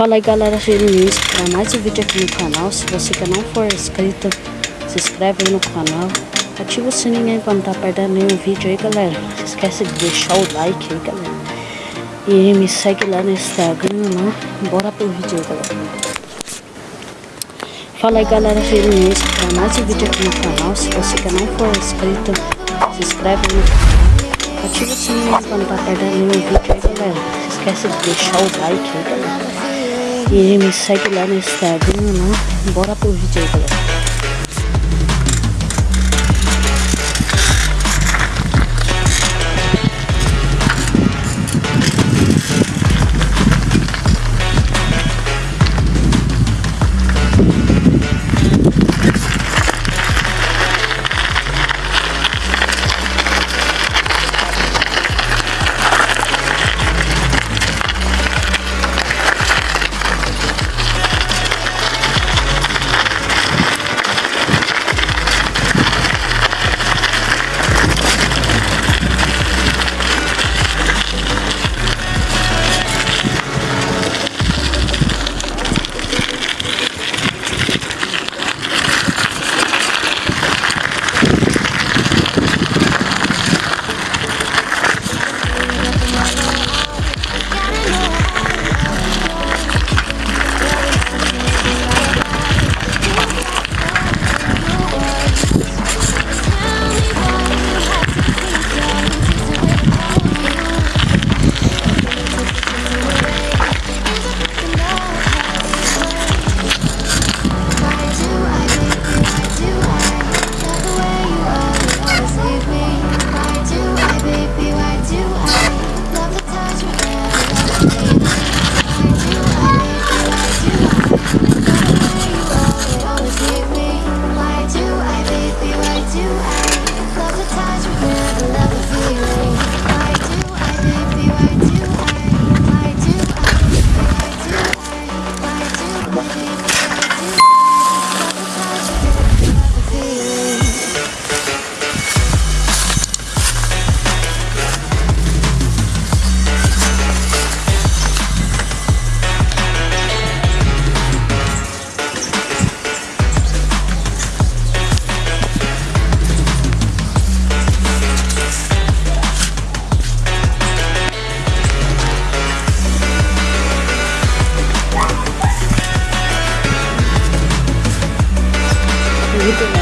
Fala aí galera, bem-vindos para mais um vídeo aqui no canal. Se você que não for inscrito, se inscreve aí no canal. Ativa o sininho aí para não estar tá perdendo nenhum vídeo aí galera. Não esquece de deixar o like aí galera. E me segue lá no Instagram lá. Bora pro vídeo aí galera. Fala aí galera, bem-vindos para mais um vídeo aqui no canal. Se você que não for inscrito, se inscreve aí no canal. Ativa o sininho para não estar tá perdendo nenhum vídeo aí galera. Não esquece de deixar o like aí galera. E me segue lá no Instagram, né? Bora pro vídeo aí, galera.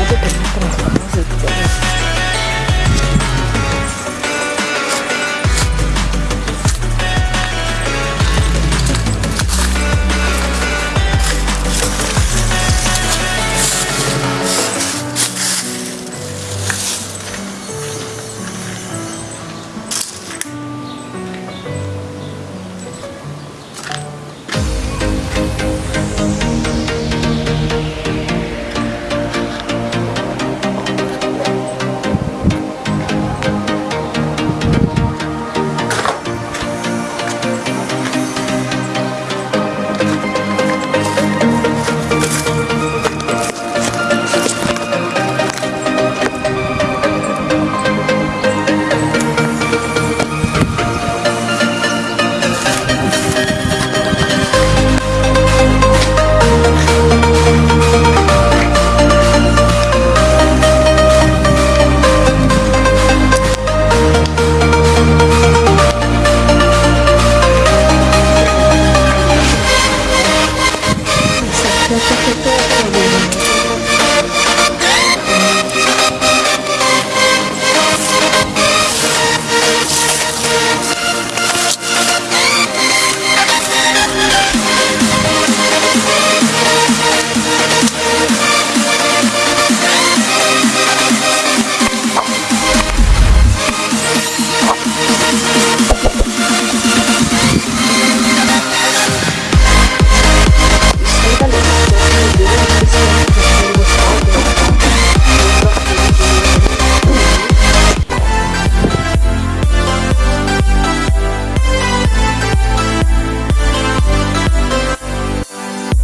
que transformamos el Música